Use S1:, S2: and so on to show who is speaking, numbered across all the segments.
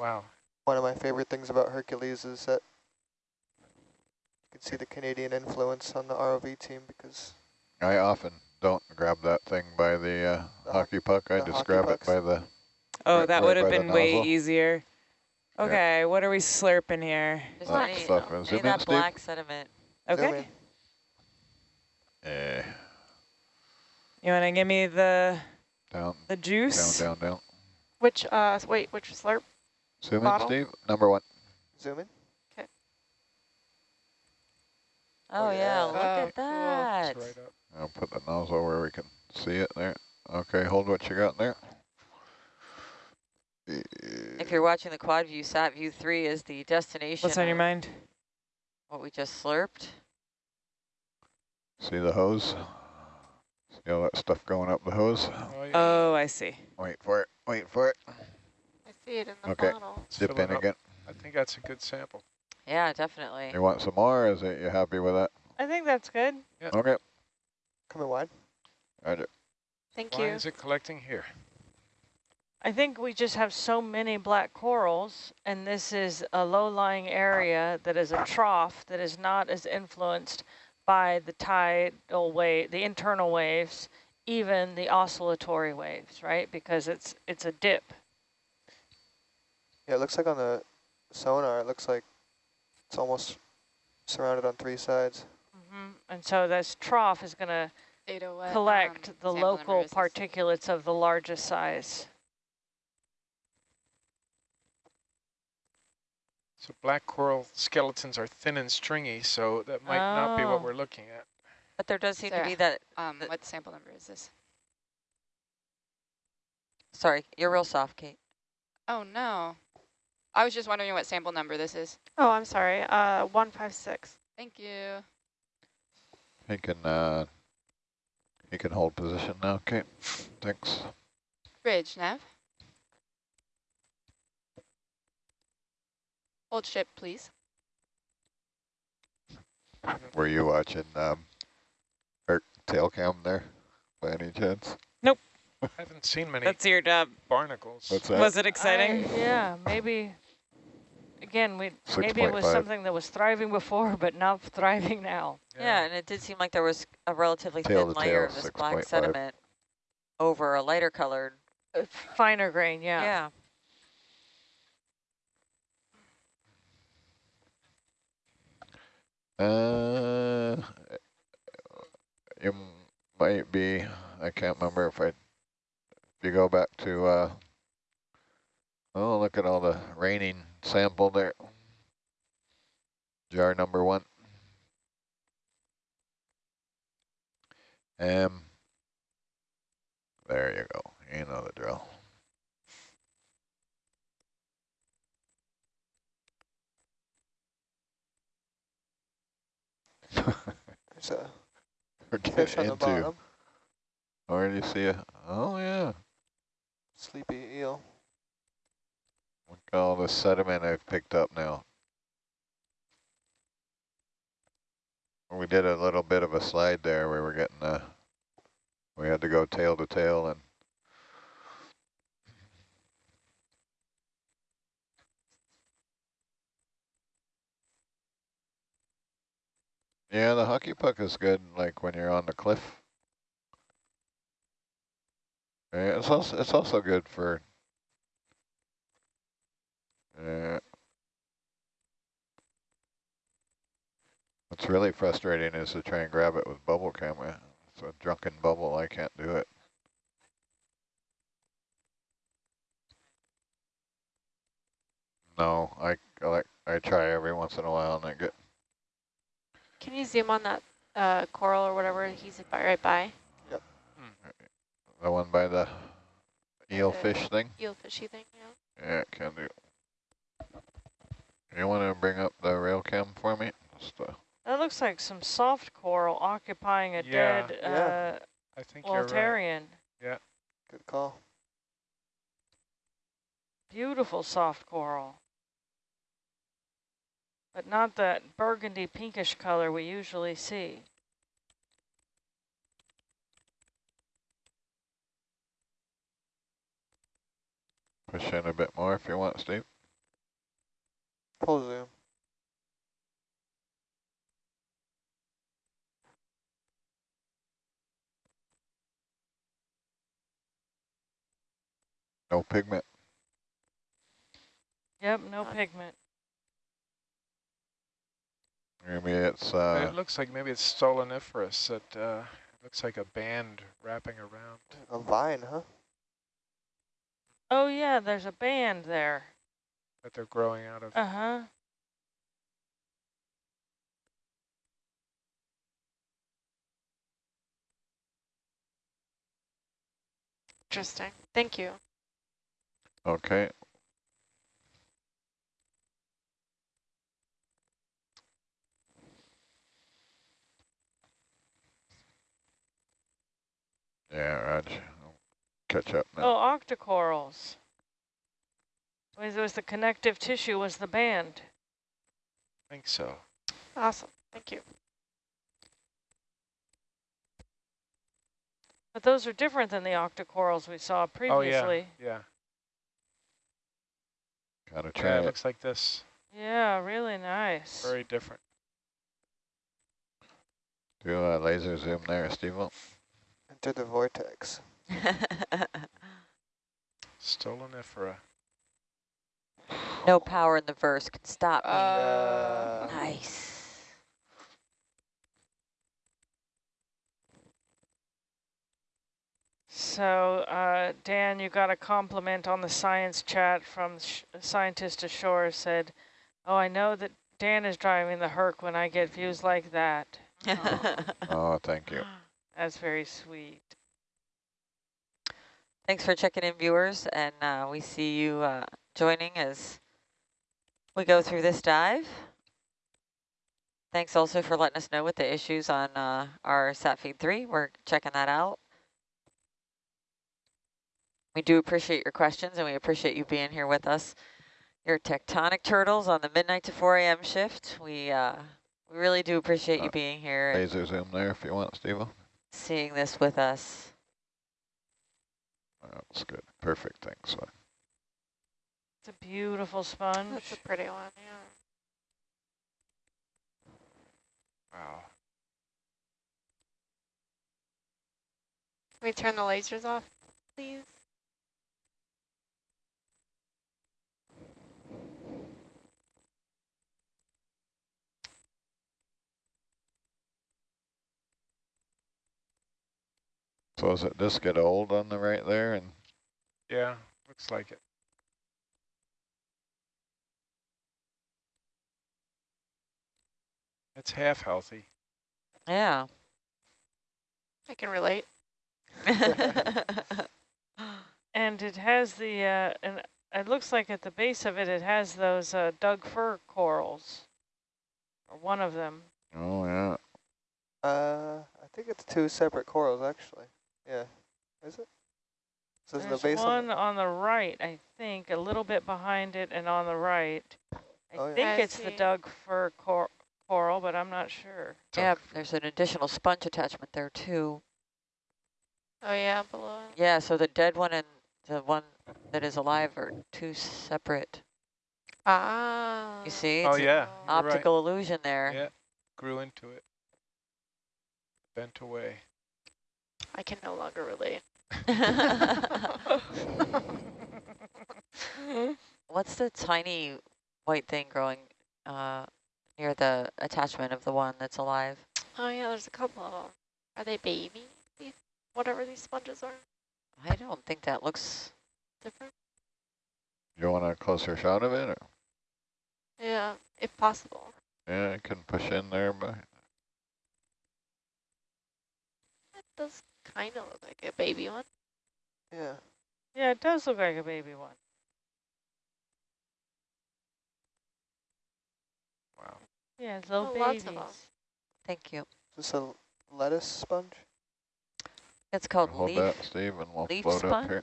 S1: Wow.
S2: One of my favorite things about Hercules is that you can see the Canadian influence on the ROV team because
S3: I often don't grab that thing by the, uh,
S2: The
S3: hockey puck. I just grab
S2: pucks.
S3: it by the,
S4: Oh,
S3: Right-
S4: that
S3: right
S4: would have been way
S3: nozzle.
S4: easier.
S3: Yeah.
S4: Okay, what are we slurping here?
S5: There's
S3: That
S5: any,
S3: stuff.
S5: any
S3: Zoom
S5: of
S3: in,
S5: that
S3: Steve.
S5: black sediment.
S4: Okay.
S3: eh,
S4: You want to give me the
S3: down,
S4: the juice?
S3: down,
S4: juice?
S3: down, down.
S6: Which, uh, wait, which slurp?
S3: Zoom in, Steve. Number one.
S2: zoom in.
S5: Oh,
S2: Oh,
S5: yeah,
S2: yeah.
S5: look
S6: Oh,
S5: at that.
S1: It's right.
S3: I'll put the nozzle where we can see it there. Okay, hold what you got there.
S5: If you're watching the quad view, sat view three is the destination.
S4: What's on your mind?
S5: What we just slurped.
S3: See the hose? See all that stuff going up the hose?
S1: Oh, yeah.
S4: Oh, I see.
S3: Wait for it, wait for it.
S6: I see it in the
S3: Okay.
S6: bottle.
S1: It's
S3: Dip
S1: filling
S3: in again.
S1: I think that's a good sample.
S5: Yeah, definitely.
S3: You want some more, is it, you happy with that?
S4: I think that's good.
S3: Okay,
S2: Coming wide.
S3: roger.
S6: Thank
S1: Why
S6: you.
S1: is it collecting here?
S7: I think we just have so many black corals, and this is a low-lying area that is a trough that is not as influenced by the tidal wave, the internal waves, even the oscillatory waves, right? Because it's it's a dip.
S2: Yeah, it looks like on the sonar, it looks like it's almost surrounded on three sides.
S7: Mm -hmm. And so this trough is going to collect
S6: um,
S7: the local
S6: number is this.
S7: particulates of the largest size.
S1: So black coral skeletons are thin and stringy, so that might not be
S7: Oh.
S1: what we're looking at.
S5: But there does seem to be that,
S6: Um,
S5: the-
S6: what sample number is this?
S5: sorry, you're real soft, Kate.
S6: Oh, no. I was just wondering what sample number this is.
S8: Oh, I'm sorry. Uh, 156.
S6: Thank you.
S3: He can, uh, he can hold position now, okay? Thanks.
S6: Bridge, Nav. Hold ship, please.
S3: Were you watching, um, Art tail cam there, by any chance?
S1: I haven't seen many
S4: That's your job.
S1: barnacles.
S3: What's that?
S4: Was it exciting?
S7: I- yeah, maybe, again, we maybe it was
S3: 6.5.
S7: something that was thriving before, but not thriving now.
S5: Yeah, and it did seem like there was a relatively
S3: Tail
S5: thin layer
S3: tail,
S5: of this black
S3: 6.5.
S5: sediment over a lighter colored.
S7: Uh, Finer grain, yeah.
S5: Yeah.
S3: Uh, you might be, I can't remember if I, if you go back to, uh, oh, look at all the raining sample there. Jar number one. Um, there you go. You know the drill.
S2: There's a fish on the bottom.
S3: or do you see a, oh yeah.
S2: Sleepy eel.
S3: Look at all the sediment I've picked up now. We did a little bit of a slide there We were getting uh we had to go tail to tail and Yeah, the hockey puck is good like when you're on the cliff. Yeah, it's also it's also good for yeah. What's really frustrating is to try and grab it with bubble camera. It's a drunken bubble, I can't do it. No, I, like I try every once in a while and I get
S8: Can you zoom on that uh, coral or whatever he's right by?
S3: The one by the eel
S8: Uh,
S3: fish thing.
S8: Eel fishy thing, yeah.
S3: Yeah, can do. You want to bring up the rail cam for me? Just, uh,
S7: That looks like some soft coral occupying a
S1: Yeah.
S7: dead
S2: Yeah.
S1: I think you're right.
S7: Walteria.
S2: Good call.
S7: Beautiful soft coral. But not that burgundy pinkish color we usually see.
S3: Push in a bit more if you want, Steve.
S2: Full zoom.
S3: No pigment.
S7: Yep, no pigment.
S3: Maybe it's, uh,
S1: it looks like maybe it's stoloniferous. It uh, looks like a band wrapping around.
S2: A vine, huh?
S7: Oh yeah, there's a band there.
S1: that they're growing out of.
S7: Uh-huh.
S8: Interesting. Thank you.
S3: okay. Yeah, Raj, I'll catch up now.
S7: Oh, octocorals. Was was the connective tissue was the band.
S1: I think so.
S8: Awesome. Thank you.
S7: But those are different than the octocorals we saw previously.
S1: Oh, yeah. Yeah.
S3: Gotta
S1: Yeah,
S3: try
S1: it
S3: it.
S1: looks like this.
S7: Yeah, really nice.
S1: Very different.
S3: Do a laser zoom there, Steve.
S2: Into the vortex.
S1: Stolonifera.
S5: no power in the verse can stop me.
S6: Uh,
S5: nice.
S7: So, uh, Dan, you got a compliment on the science chat from sh scientist ashore said, oh, I know that Dan is driving the Herc when I get views like that.
S3: Oh, thank you.
S7: That's very sweet.
S5: Thanks for checking in, viewers, and uh, we see you uh, joining as we go through this dive. Thanks also for letting us know what the issues on uh, our SatFeed 3. We're checking that out. We do appreciate your questions, and we appreciate you being here with us. Your tectonic turtles on the midnight to 4 a.m. shift. We uh, we really do appreciate you
S3: Uh,
S5: being here
S3: Laser zoom there if you want, Steve.
S5: seeing this with us.
S3: That's good. Perfect, thanks.
S7: It's a beautiful sponge.
S8: That's a pretty one, yeah.
S1: Wow.
S8: Can we turn the lasers off, please?
S3: So does it just get old on the right there? And
S1: Yeah, looks like it. It's half healthy.
S5: Yeah.
S8: I can relate.
S7: And it has the, uh, and it looks like at the base of it, it has those uh, Doug fir corals, or one of them.
S3: oh yeah,
S2: Uh, I think it's two separate corals, actually. Yeah. Is it? So there's
S7: There's
S2: the base on
S7: one on the right, I think, a little bit behind it and on the right. I
S2: Oh, yeah.
S7: think
S8: I
S7: it's the
S8: see.
S7: Doug fir cor coral, but I'm not sure.
S5: yeah, there's an additional sponge attachment there too.
S8: Oh yeah, below. it.
S5: Yeah, so the dead one and the one that is alive are two separate.
S8: Ah.
S5: You see?
S1: Oh
S5: It's an
S1: yeah, you're right.
S5: optical illusion there.
S1: Yeah, grew into it. Bent away.
S8: I can no longer relate.
S5: What's the tiny white thing growing uh, near the attachment of the one that's alive?
S8: Oh yeah, there's a couple of them. Are they baby? These, whatever these sponges are,
S5: I don't think that looks...
S8: different.
S3: you want a closer shot of it? Or?
S8: Yeah, if possible.
S3: Yeah, I can push in there, but
S8: It does kind of look like a baby one.
S2: Yeah.
S7: Yeah, it does look like a baby one.
S1: Wow.
S7: Yeah, it's little
S8: Oh, lots
S7: babies.
S8: of 'em.
S5: Thank you.
S2: Is this a lettuce sponge?
S5: It's called
S3: hold
S5: leaf,
S3: that, Steve, and we'll
S5: leaf
S3: float up here.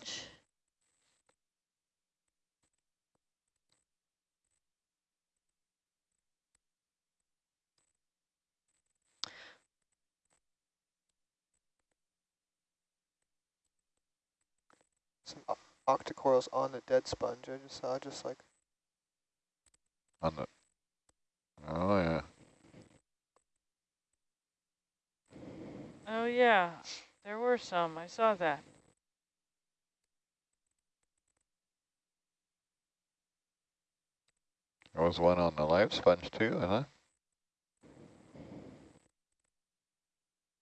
S2: Some o- octocorals on the dead sponge. I just saw just like
S3: On the Oh, yeah.
S7: Oh, yeah, there were some. I saw that.
S3: There was one on the live sponge too, huh?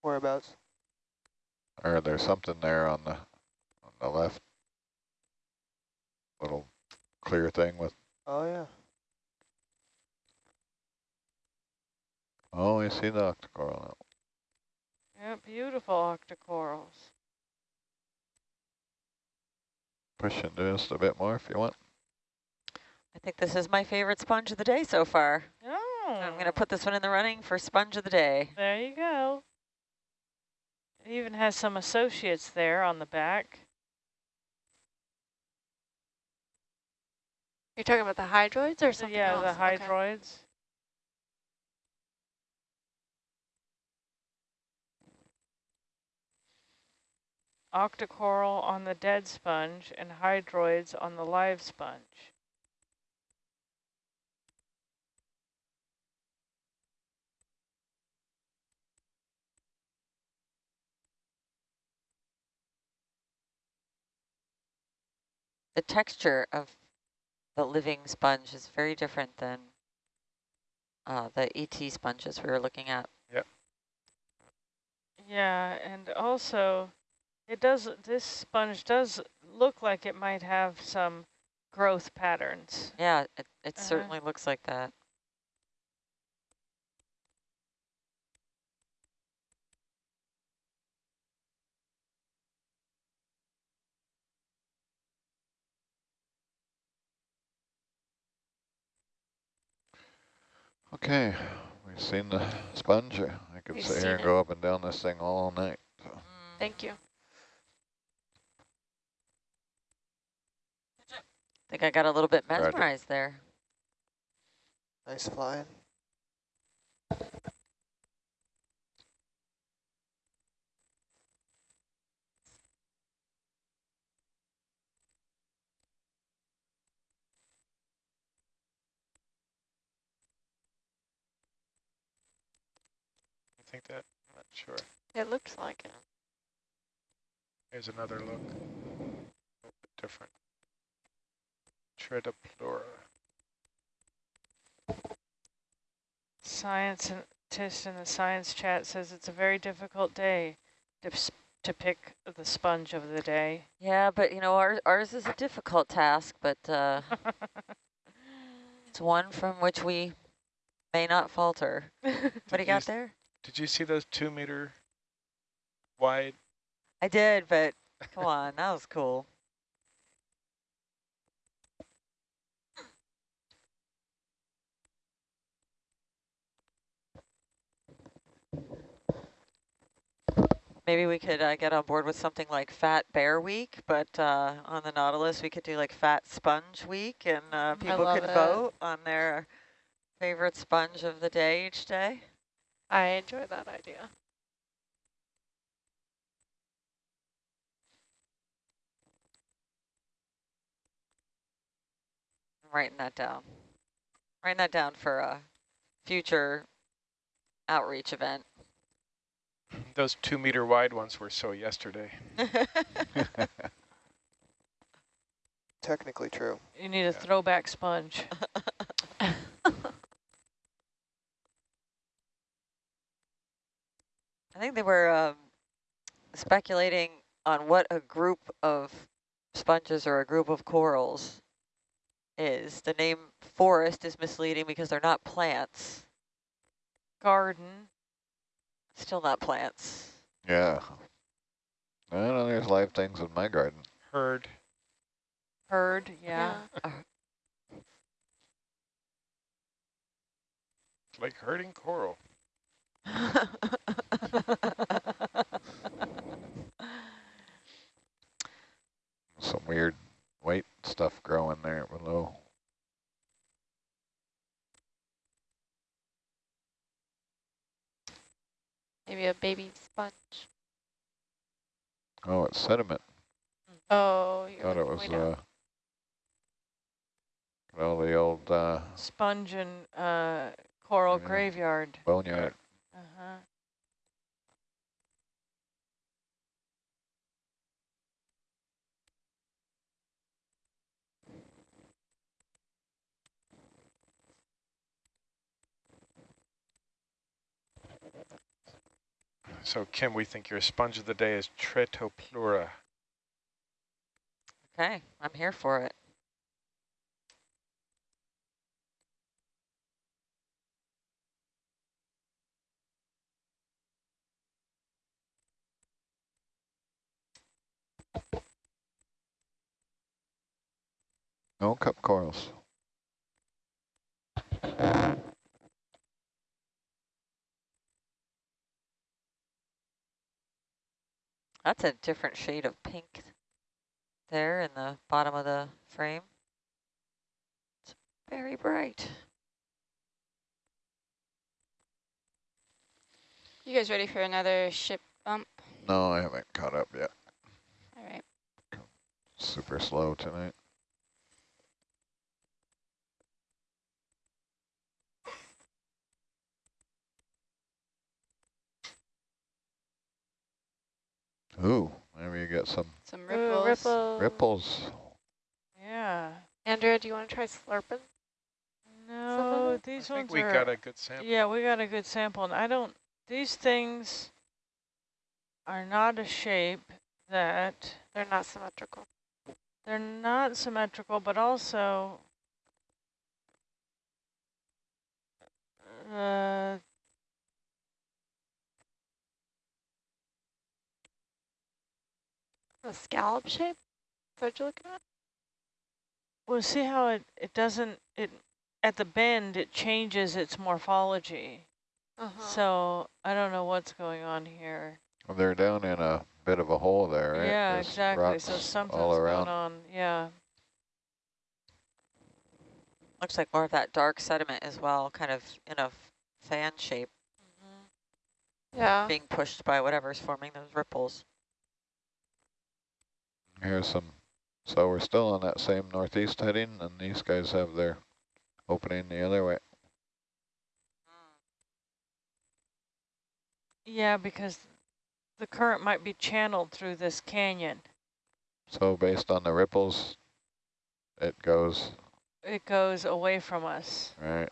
S2: Whereabouts?
S3: Or there's something there on the on the left. Little clear thing with
S2: Oh, yeah.
S3: oh I see the octocoral now.
S7: Yeah, beautiful octocorals.
S3: Push into just a bit more if you want.
S5: I think this is my favorite sponge of the day so far.
S7: Oh,
S5: I'm going to put this one in the running for sponge of the day.
S7: There you go. It even has some associates there on the back.
S8: You're talking about the hydroids or something
S7: yeah,
S8: else?
S7: the
S8: Okay.
S7: hydroids. Octocoral on the dead sponge and hydroids on the live sponge.
S5: The texture of the living sponge is very different than uh, the ET sponges we were looking at.
S7: Yeah, and also it does, this sponge does look like it might have some growth patterns.
S5: Yeah, it, it
S7: Uh-huh.
S5: certainly looks like that.
S3: Okay, we've seen the sponge. I could
S8: We've
S3: sit here and
S8: it.
S3: go up and down this thing all night. so.
S5: Mm.
S8: Thank you.
S5: I think I got a little bit
S3: Roger.
S5: mesmerized there.
S2: Nice flying.
S1: Think that? I'm not sure.
S8: It looks like it.
S1: Here's another look. A little bit different. Tretopleura.
S7: Scientist in the science chat says it's a very difficult day to, to pick the sponge of the day.
S5: Yeah, but you know, ours, ours is a difficult task, but uh, it's one from which we may not falter. What do you
S1: you
S5: got there?
S1: Did you see those two meter wide?
S5: I did, but come on, that was cool. Maybe we could uh, get on board with something like Fat Bear Week, but uh, on the Nautilus we could do like Fat Sponge Week, and uh, people could
S8: it.
S5: vote on their favorite sponge of the day each day.
S8: I enjoy that idea.
S5: I'm writing that down. Writing that down for a future outreach event.
S1: Those two meter wide ones were so yesterday.
S2: Technically true.
S7: You need a
S1: Yeah.
S7: throwback sponge.
S5: I think they were um, speculating on what a group of sponges or a group of corals is. The name forest is misleading because they're not plants.
S7: Garden.
S5: Still not plants.
S3: Yeah. I know there's live things in my garden.
S1: Herd.
S7: Herd, yeah.
S1: It's like herding coral.
S3: Some weird white stuff growing there below.
S8: Maybe a baby sponge.
S3: Oh, it's sediment.
S8: Oh, you're
S3: Thought it was
S8: way down.
S3: uh, well the old uh,
S7: Sponge and uh, coral
S3: Yeah.
S7: graveyard.
S3: Boneyard.
S7: Uh-huh.
S1: So Kim, we think your sponge of the day is Tretopleura.
S5: Okay, I'm here for it.
S3: No cup corals.
S5: That's a different shade of pink there in the bottom of the frame. It's very bright.
S6: You guys ready for another ship bump?
S3: No, I haven't caught up yet.
S6: All right.
S3: Super slow tonight. Ooh, maybe you get some
S6: Some
S7: Ooh,
S6: ripples.
S3: ripples.
S7: Yeah.
S8: Andrea, do you want to try slurping?
S7: No,
S8: of
S7: these
S1: I
S7: ones
S1: think we
S7: are.
S1: got a good sample.
S7: Yeah, we got a good sample, and I don't. These things are not a shape that
S8: They're not symmetrical.
S7: they're not symmetrical, but also uh,
S8: A scallop shape? Is that what you're looking at?
S7: well, see how it it doesn't it at the bend it changes its morphology.
S8: Uh-huh.
S7: So I don't know what's going on here.
S3: Well, they're down in a bit of a hole there, right?
S7: Yeah,
S3: There's
S7: exactly. So something's
S3: all around.
S7: going on. Yeah.
S5: Looks like more of that dark sediment as well, kind of in a fan shape,
S8: yeah.
S5: being pushed by whatever's forming those ripples.
S3: Here's some. So we're still on that same northeast heading, and these guys have their opening the other way.
S7: Yeah, because the current might be channeled through this canyon.
S3: So based on the ripples, it goes
S7: It goes away from us.
S3: right.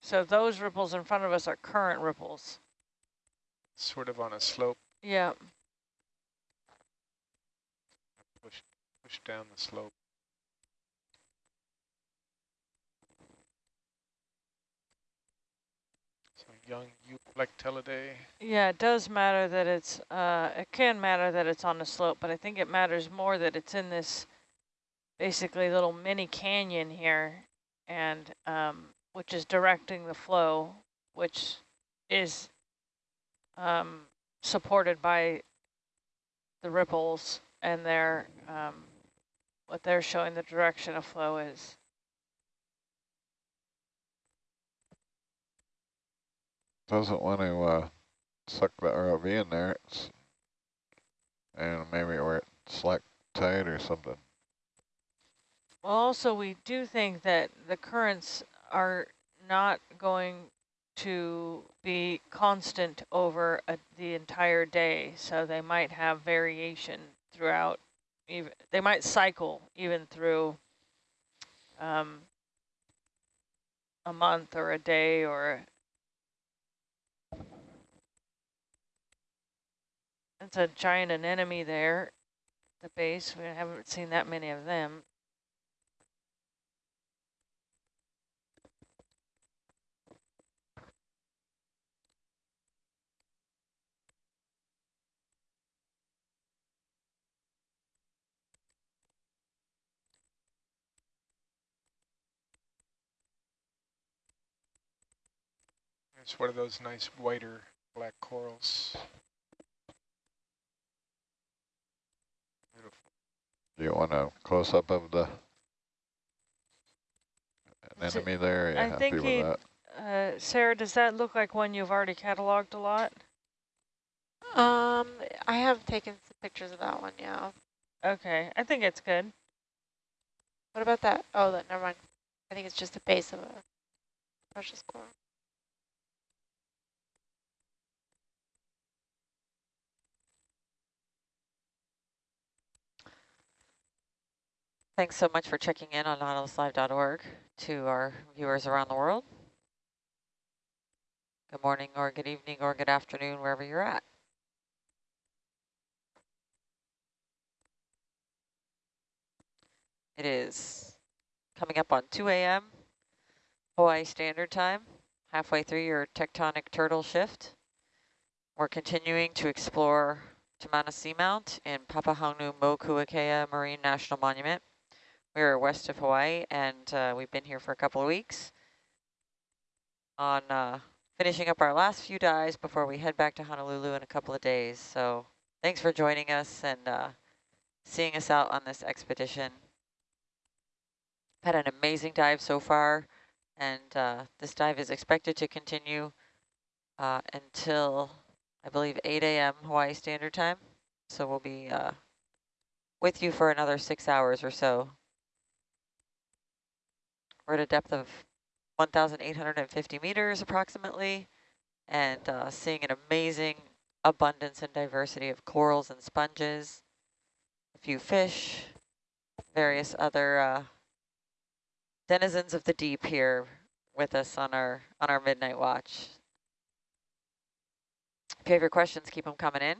S7: So those ripples in front of us are current ripples.
S1: Sort of on a slope,
S7: Yeah.
S1: Down the slope. So young Euplectellidae.
S7: Yeah, it does matter that it's, uh, it can matter that it's on the slope, but I think it matters more that it's in this basically little mini canyon here and, um, which is directing the flow, which is, um, supported by the ripples and their, um, what they're showing the direction of flow is.
S3: Doesn't want to uh, suck the ROV in there. It's, and maybe we're at slack tide or something.
S7: Well, also, we do think that the currents are not going to be constant over a, the entire day, so they might have variation throughout. Even they might cycle even through um, a month or a day or. It's a giant anemone there, the base. We haven't seen that many of them.
S1: It's one of those nice whiter black corals. Beautiful.
S3: Do you want a close up of the
S7: Is
S3: anemone there? Are you
S7: I
S3: happy
S7: think
S3: with
S7: he-
S3: that?
S7: Uh, Sarah, does that look like one you've already cataloged a lot?
S8: Um, I have taken some pictures of that one, yeah.
S7: Okay, I think it's good.
S8: What about that? Oh, that, never mind. I think it's just the base of a precious coral.
S5: Thanks so much for checking in on nautiluslive.org to our viewers around the world. Good morning or good evening or good afternoon, wherever you're at. It is coming up on 2 a.m. Hawaii Standard Time, halfway through your tectonic turtle shift. We're continuing to explore Tamana Seamount in Papahānaumokuākea Marine National Monument. We're west of Hawaii, and uh, we've been here for a couple of weeks on uh, finishing up our last few dives before we head back to Honolulu in a couple of days. So thanks for joining us and uh, seeing us out on this expedition. Had an amazing dive so far, and uh, this dive is expected to continue uh, until, I believe, 8 a.m. Hawaii Standard Time. So we'll be uh, with you for another six hours or so. We're at a depth of 1,850 meters approximately, and uh, seeing an amazing abundance and diversity of corals and sponges, a few fish, various other uh, denizens of the deep here with us on our on our midnight watch. If you have your questions, keep them coming in.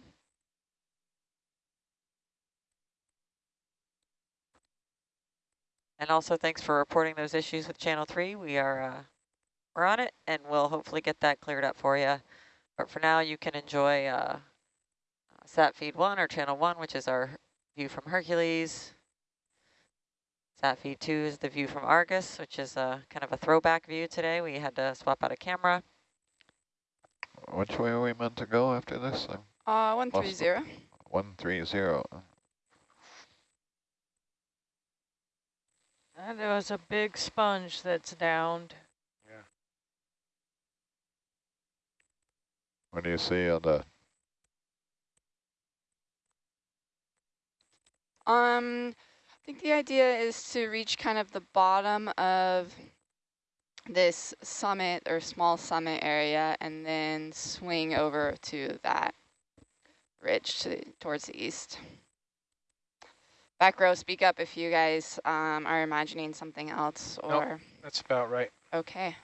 S5: And also thanks for reporting those issues with channel three. We are uh, we're on it and we'll hopefully get that cleared up for you. But for now you can enjoy uh, sat feed one or channel one, which is our view from Hercules. Sat feed two is the view from Argus, which is a kind of a throwback view today. We had to swap out a camera.
S3: Which way are we meant to go after this? I'm
S6: Uh, 130.
S3: 130.
S7: And there was a big sponge that's downed. Yeah.
S3: What do you see on the
S6: Um, I think the idea is to reach kind of the bottom of this summit or small summit area and then swing over to that ridge to, towards the east. Back row, speak up if you guys um, are imagining something else or,
S1: That's about right.
S6: okay.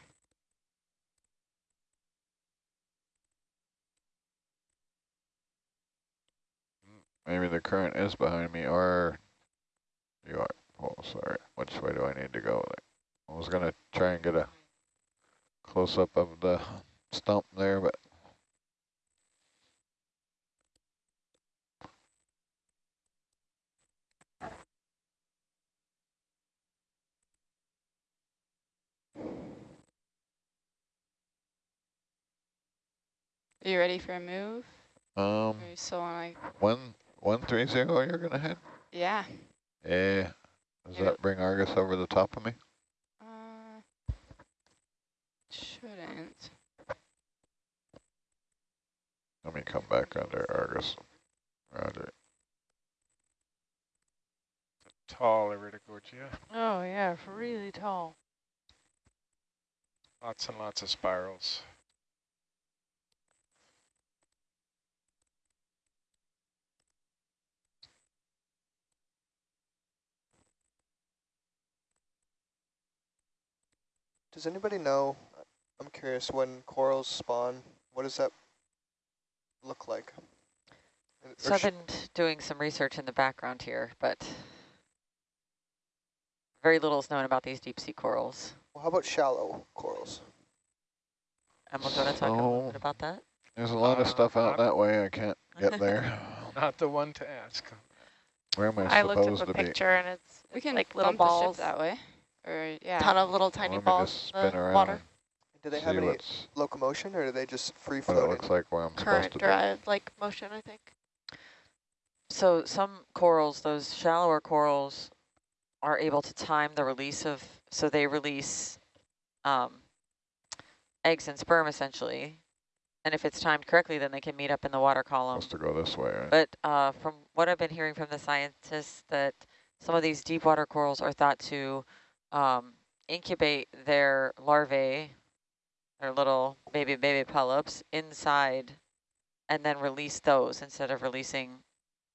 S3: Maybe the current is behind me, or you are. Oh, sorry. Which way do I need to go? I was gonna try and get a close up of the stump there, but
S6: Are you ready for a move?
S3: um,
S6: Or you still want to,
S3: one one three zero. You're gonna head.
S6: yeah.
S3: Yeah. Does
S6: Yeah.
S3: that bring Argus over the top of me?
S6: Uh, shouldn't.
S3: Let me come back under Argus. Roger.
S1: Tall Iridogorgia.
S7: Oh yeah, really tall.
S1: Lots and lots of spirals.
S2: Does anybody know, I'm curious, when corals spawn, what does that look like?
S5: So I've been doing some research in the background here, but very little is known about these deep sea corals.
S2: well, how about shallow corals?
S5: And we're going to talk a little bit about that.
S3: There's a lot of
S1: Uh,
S3: stuff out that way. I can't get there.
S1: Not the one to ask.
S3: Where am I,
S8: I looked
S3: supposed
S8: up a
S3: to be?
S8: picture and it's,
S6: We can
S8: like little
S6: bump the ship
S8: balls,
S6: that way. Or, yeah.
S8: ton of little tiny
S3: Let me
S8: balls in the
S3: around
S8: water,
S3: and
S2: Do they
S3: see
S2: have any locomotion or do they just free
S3: what it looks like where I'm
S8: current
S3: to be.
S8: like motion, I think.
S5: So some corals, those shallower corals, are able to time the release of, so they release um, eggs and sperm essentially. And if it's timed correctly, then they can meet up in the water column.
S3: Supposed to go this way, right?
S5: But uh, from what I've been hearing from the scientists, that some of these deep water corals are thought to um, incubate their larvae, their little baby baby polyps, inside, and then release those instead of releasing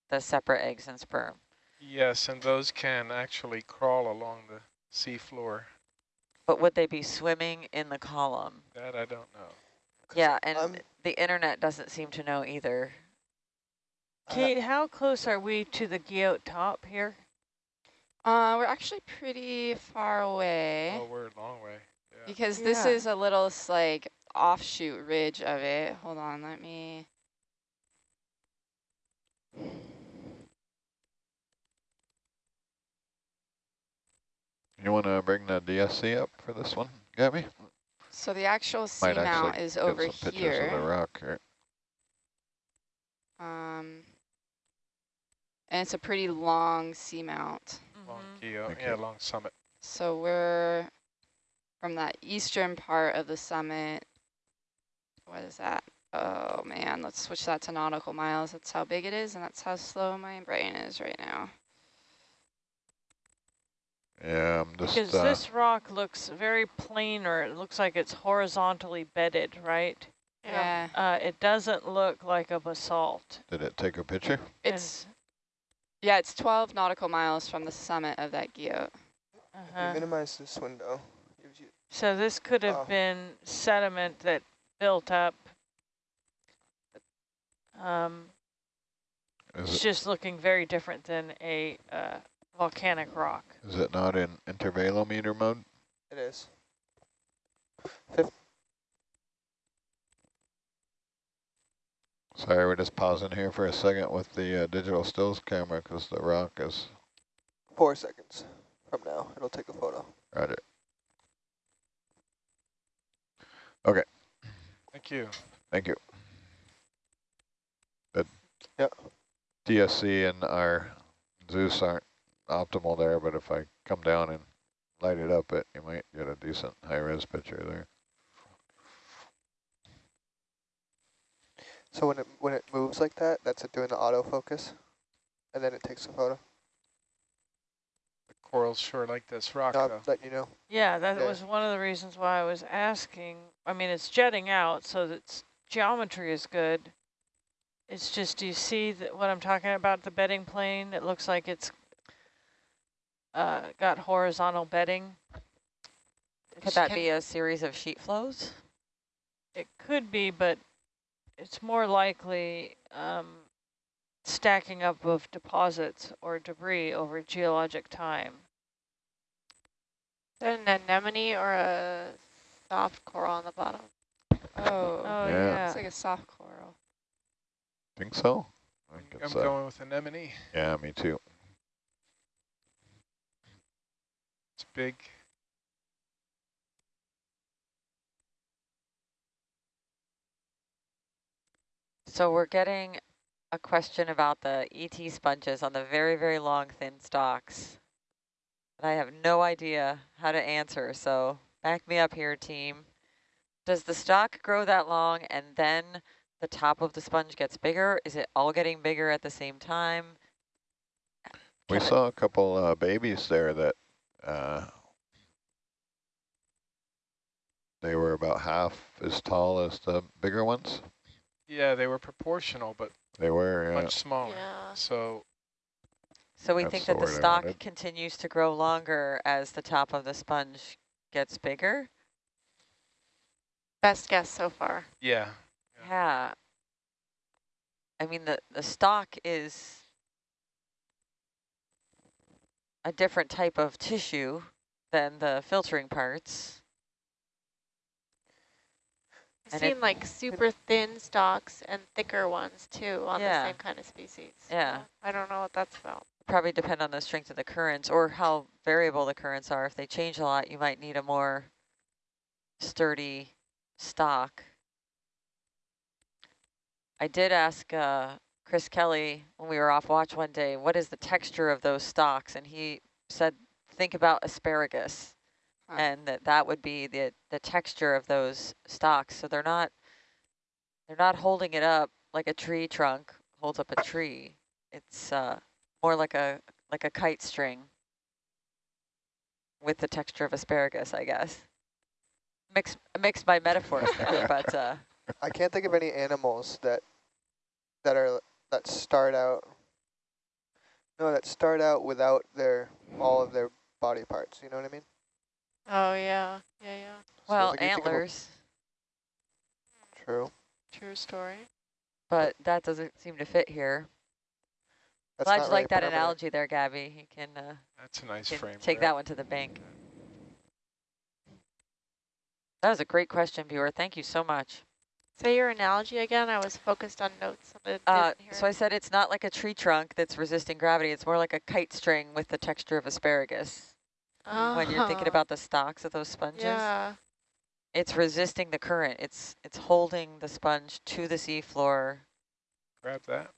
S5: the separate eggs and sperm.
S1: Yes, and those can actually crawl along the sea floor.
S5: But would they be swimming in the column?
S1: That I don't know.
S5: Yeah, and
S2: I'm-
S5: the internet doesn't seem to know either.
S2: I ha-
S7: Kate, how close are we to the Guyot top here?
S6: Uh, we're actually pretty far away
S1: Oh, we're a long way. Yeah.
S6: because this is a little like offshoot ridge of it. Hold on, let me.
S3: You want to bring the DSC up for this one, Gabby?
S6: So the actual
S3: Might
S6: seamount
S3: actually
S6: is
S3: get
S6: over
S3: some pictures of the
S6: here.
S3: rock here.
S6: Um, and it's a pretty long seamount.
S1: Long
S7: Mhm.
S1: keel,
S3: Thank
S1: yeah, long summit.
S6: So we're from that eastern part of the summit. What is that? Oh man, let's switch that to nautical miles. That's how big it is, and that's how slow my brain is right now.
S3: Yeah, I'm just,
S7: Because
S3: uh,
S7: this rock looks very planar. It looks like it's horizontally bedded, right?
S6: Yeah,
S7: Uh, it doesn't look like a basalt.
S3: did it take a picture?
S6: it's yeah, it's 12 nautical miles from the summit of that guyot.
S7: Uh-huh.
S2: minimize this window.
S7: So this could have
S2: Oh.
S7: been sediment that built up. Um,
S3: Is
S7: it's
S3: it,
S7: just looking very different than a uh, volcanic rock.
S3: is it not in intervalometer mode?
S2: it is.
S3: Sorry, we're just pausing here for a second with the uh, digital stills camera because the rock is,
S2: Four seconds from now, it'll take a photo.
S3: roger. Okay.
S1: Thank you.
S3: Thank you. The
S2: Yep.
S3: DSC and our Zeus aren't optimal there, but if I come down and light it up, it you might get a decent high-res picture there.
S2: So when it when it moves like that, that's it doing the autofocus, and then it takes a photo.
S1: The corals sure like this rock,
S2: No, I'm
S1: though.
S2: letting you know.
S7: Yeah, that
S2: Yeah.
S7: was one of the reasons why I was asking. I mean, it's jetting out, so its geometry is good. It's just, do you see that what I'm talking about, the bedding plane? It looks like it's uh, got horizontal bedding.
S5: Could that be a series of sheet flows?
S7: It could be, but it's more likely um, stacking up of deposits or debris over geologic time.
S8: Is that an anemone or a soft coral on the bottom?
S6: Oh,
S7: Oh,
S3: Yeah.
S7: yeah.
S6: it's like a soft coral.
S3: Think so? I think
S1: I'm
S3: it's, uh,
S1: going with anemone.
S3: yeah, me too.
S1: It's big.
S5: So we're getting a question about the ET sponges on the very, very long, thin stalks. And I have no idea how to answer, so back me up here, team. Does the stalk grow that long and then the top of the sponge gets bigger? Is it all getting bigger at the same time?
S3: We
S5: Can I-
S3: saw a couple uh, babies there that uh, they were about half as tall as the bigger ones.
S1: Yeah, they were proportional, but
S3: They were, yeah.
S1: much smaller.
S8: Yeah.
S1: So
S5: So we
S3: That's
S5: think that the
S3: word I
S5: continues to grow longer as the top of the sponge gets bigger?
S8: Best guess so far.
S1: yeah, Yeah.
S5: Yeah. I mean, the, the stalk is a different type of tissue than the filtering parts.
S8: I've
S5: And
S8: seen like super thin stalks and thicker ones too on
S5: Yeah.
S8: the same kind of species.
S5: Yeah.
S8: So I don't know what that's about.
S5: Probably depend on the strength of the currents or how variable the currents are. If they change a lot, you might need a more sturdy stalk. I did ask uh, Chris Kelley when we were off watch one day, what is the texture of those stalks? And he said, think about asparagus.
S6: Huh.
S5: And that that would be the the texture of those stalks. So they're not they're not holding it up like a tree trunk holds up a tree. It's uh, more like a like a kite string with the texture of asparagus, I guess. Mix mixed my metaphors there, but uh,
S2: I can't think of any animals that that are that start out No, that start out without their all of their body parts. You know what I mean?
S8: Oh, yeah. Yeah, yeah.
S2: So
S5: Well,
S2: like you think of a-
S5: antlers,
S2: True.
S8: True story.
S5: but that doesn't seem to fit here.
S2: That's
S5: Glad
S2: not
S5: you
S2: really
S5: like that analogy there, Gabby. You can, uh,
S1: That's a nice frame.
S5: take
S1: there.
S5: that one to the bank. That was a great question, viewer. Thank you so much.
S8: Say your analogy again. I was focused on notes.
S5: Uh,
S8: hear
S5: so I said it's not like a tree trunk that's resisting gravity. It's more like a kite string with the texture of asparagus. When you're thinking
S8: Oh,
S5: about the stalks of those sponges,
S8: Yeah.
S5: it's resisting the current. It's it's holding the sponge to the seafloor.
S1: Grab that.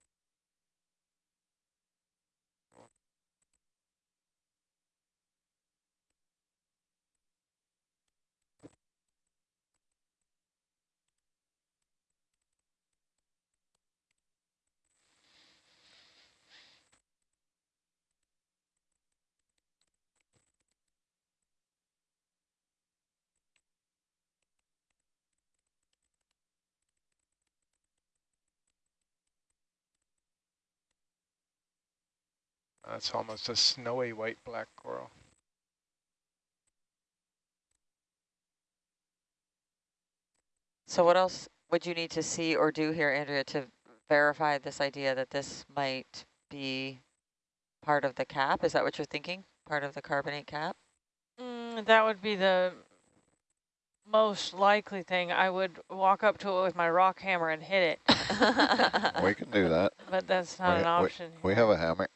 S1: That's almost a snowy white black coral.
S5: So what else would you need to see or do here, Andrea, to verify this idea that this might be part of the cap? Is that what you're thinking? Part of the carbonate cap?
S7: Mm, that would be the most likely thing. I would walk up to it with my rock hammer and hit it,
S3: We can do that.
S7: but that's not
S3: We-
S7: an option.
S3: We
S7: here.
S3: have a hammer.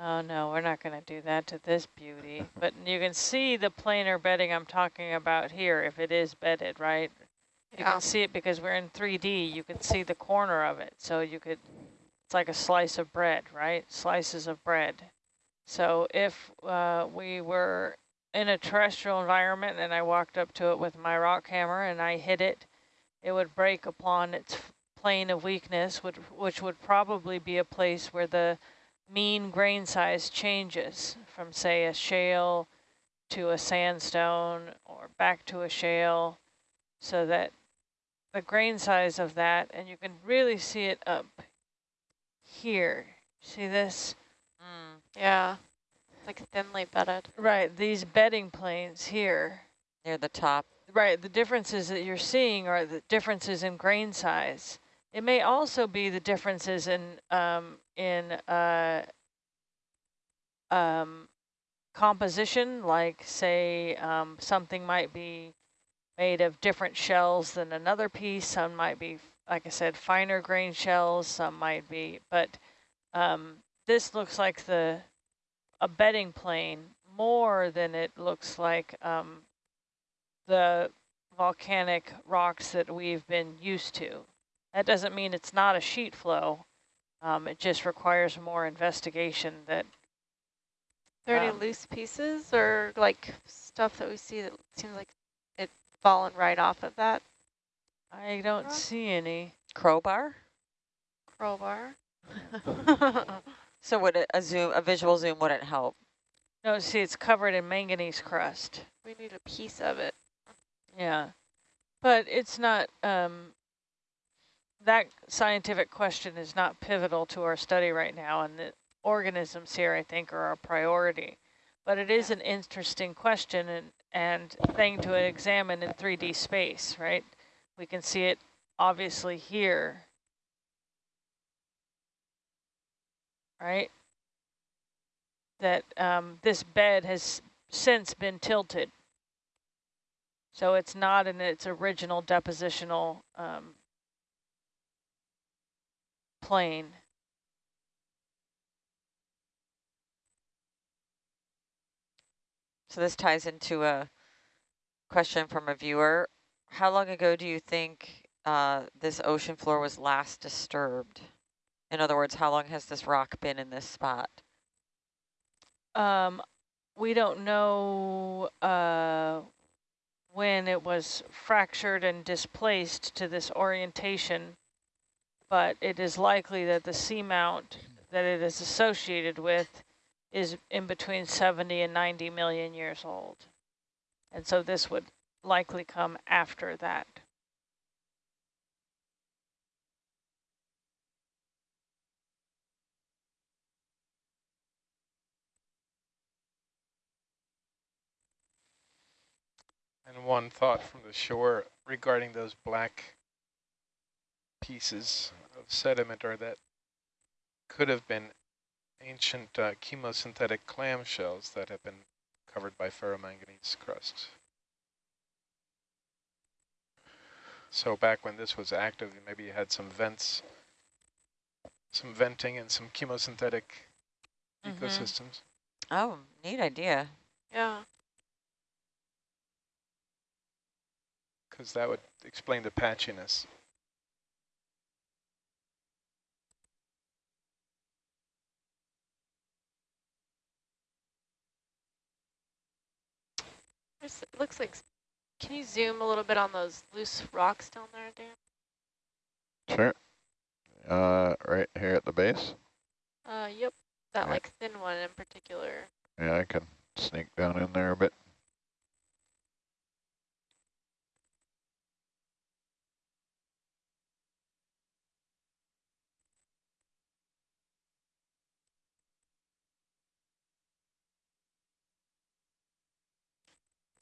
S7: Oh no, we're not going to do that to this beauty. But you can see the planar bedding I'm talking about here, if it is bedded, right? You
S8: Yeah.
S7: can see it because we're in 3D. You can see the corner of it. So you could, it's like a slice of bread, right? Slices of bread. So if uh, we were in a terrestrial environment and I walked up to it with my rock hammer and I hit it, it would break upon its plane of weakness, which, which would probably be a place where the mean grain size changes from, say, a shale to a sandstone or back to a shale, so that the grain size of that, and you can really see it up here. See this?
S5: Mm,
S8: Yeah. Like thinly bedded.
S7: Right, these bedding planes here.
S5: near the top.
S7: Right, the differences that you're seeing are the differences in grain size. It may also be the differences in um, in uh, um, composition, like say um, something might be made of different shells than another piece. Some might be, like I said, finer grain shells. Some might be, but um, this looks like the a bedding plane more than it looks like um, the volcanic rocks that we've been used to. That doesn't mean it's not a sheet flow. Um, it just requires more investigation that
S8: Are there
S7: Um,
S8: any loose pieces or like stuff that we see that seems like it fallen right off of that
S7: I don't
S8: Rock?
S7: see any.
S5: Crowbar?
S8: crowbar?
S5: So would a, a zoom, a visual zoom wouldn't help?
S7: No, see, it's covered in manganese crust.
S8: we need a piece of it.
S7: Yeah, but it's not, um, that scientific question is not pivotal to our study right now, and the organisms here, I think, are our priority. But it is an interesting question and, and thing to examine in 3D space, right? We can see it obviously here. Right? That um, this bed has since been tilted. So it's not in its original depositional um, plane.
S5: So this ties into a question from a viewer. How long ago do you think uh, this ocean floor was last disturbed? In other words, how long has this rock been in this spot?
S7: Um, we don't know uh, when it was fractured and displaced to this orientation, but it is likely that the seamount that it is associated with is in between 70 and 90 million years old. And so this would likely come after that.
S1: And one thought from the shore regarding those black pieces sediment or that could have been ancient uh, chemosynthetic clam shells that have been covered by ferromanganese crusts. So back when this was active, maybe you had some vents, some venting and some chemosynthetic
S5: Mhm.
S1: ecosystems.
S5: Oh, neat idea.
S8: Yeah.
S1: because that would explain the patchiness.
S8: There's, it looks like, can you zoom a little bit on those loose rocks down there, Dan?
S3: Sure. Uh, right here at the base.
S8: Uh, yep. That like thin one in particular.
S3: Yeah, I can sneak down in there a bit.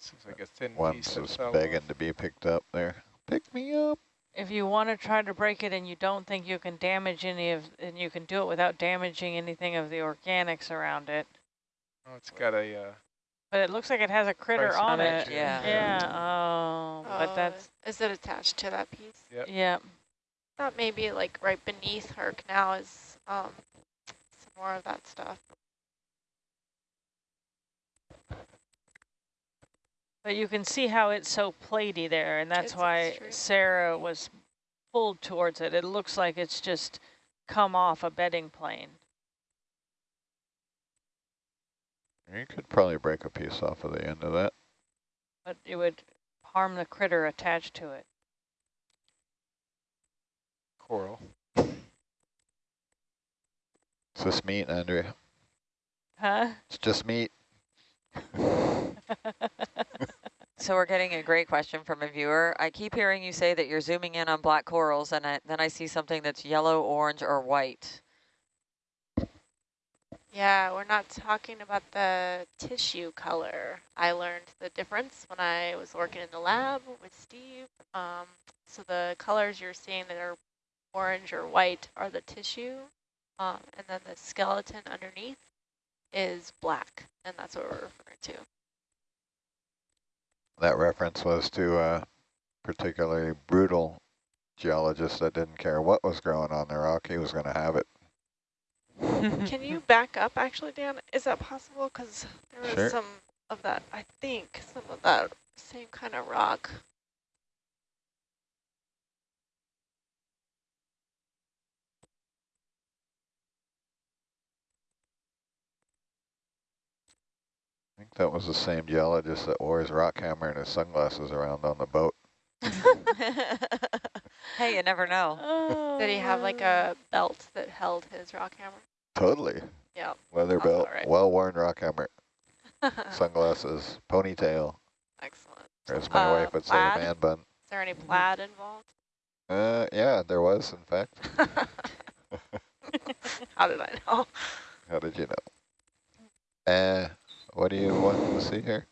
S1: Seems like a thin
S3: One
S1: piece of
S3: is begging
S1: wall.
S3: to be picked up there. Pick me up.
S7: If you want to try to break it and you don't think you can damage any of, and you can do it without damaging anything of the organics around it.
S1: Oh, it's got a uh,
S7: But it looks like it has a critter on
S1: on
S7: it.
S1: it,
S5: yeah.
S7: Yeah, oh, but
S8: Oh,
S7: that's,
S8: Is it attached to that piece?
S1: Yep.
S7: yeah.
S8: Thought maybe like right beneath her canal is um some more of that stuff.
S7: But you can see how it's so platy there, and that's
S8: It's
S7: why
S8: extreme.
S7: Sarah was pulled towards it. It looks like it's just come off a bedding plane.
S3: You could probably break a piece off of the end of that.
S7: but it would harm the critter attached to it.
S1: coral.
S3: It's just meat, Andrea.
S7: Huh?
S3: It's just meat.
S5: So we're getting a great question from a viewer. I keep hearing you say that you're zooming in on black corals, and I, then I see something that's yellow, orange, or white.
S8: Yeah, we're not talking about the tissue color. I learned the difference when I was working in the lab with Steve. Um, so the colors you're seeing that are orange or white are the tissue, um, and then the skeleton underneath is black, and that's what we're referring to.
S3: That reference was to a particularly brutal geologist that didn't care what was growing on the rock. He was going to have it.
S8: Can you back up, actually, Dan? Is that possible? Because there was
S3: Sure.
S8: some of that, I think, some of that same kind of rock.
S3: I think that was the same geologist that wore his rock hammer and his sunglasses around on the boat.
S5: hey, you never know.
S7: oh,
S8: Did he have like a belt that held his rock hammer?
S3: Totally.
S8: Yeah.
S3: Leather belt,
S8: right.
S3: well-worn rock hammer, sunglasses, ponytail,
S8: Excellent.
S3: as my
S8: Uh,
S3: wife would say,
S8: plaid?
S3: man bun.
S8: Is there any plaid involved?
S3: Uh, yeah, there was, in fact.
S8: How did I know?
S3: How did you know? Uh, what do you want to see here?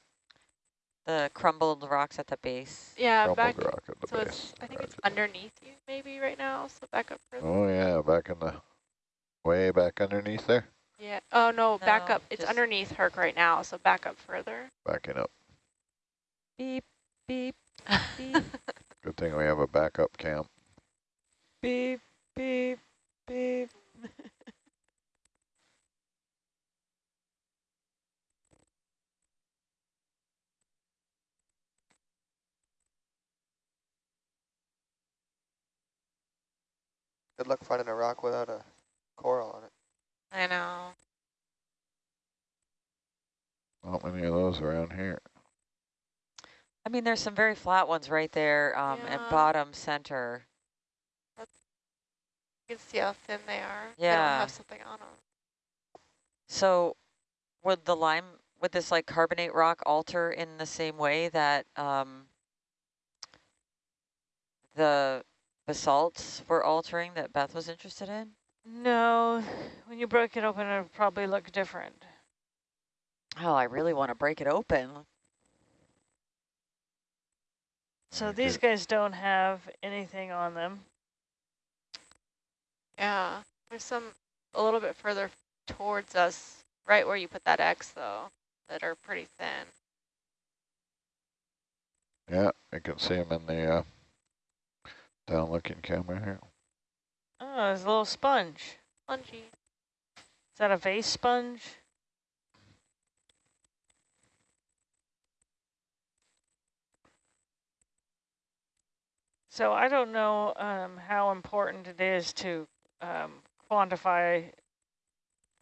S5: The crumbled rocks at the base.
S8: Yeah,
S3: Crumbled
S8: back.
S3: rock at the
S8: So
S3: base.
S8: it's, I think it's underneath you maybe right now. So back up further.
S3: Oh yeah, back in the, way back underneath there.
S8: Yeah. Oh no, back up. It's underneath Herc right now. So back up further.
S3: Backing up.
S5: Beep, beep, beep.
S3: Good thing we have a backup camp.
S7: beep, beep, beep.
S2: Good luck finding a rock without a coral on it.
S8: I know.
S3: Not many of those around here.
S5: I mean, there's some very flat ones right there um,
S8: Yeah.
S5: at bottom center.
S8: You can see how thin they are. They
S5: Yeah.
S8: don't have something on them.
S5: So would the lime, would this like carbonate rock alter in the same way that um, the basalts were altering that Beth was interested in?
S7: No, when you break it open, it'll probably look different.
S5: Oh, I really want to break it open.
S7: So these
S3: do.
S7: guys don't have anything on them.
S8: Yeah, there's some a little bit further towards us, right where you put that X though, that are pretty thin.
S3: Yeah, you can see them in the uh, down looking camera here.
S7: Oh, there's a little sponge.
S8: Spongy.
S7: Is that a vase sponge? So I don't know um, how important it is to um, quantify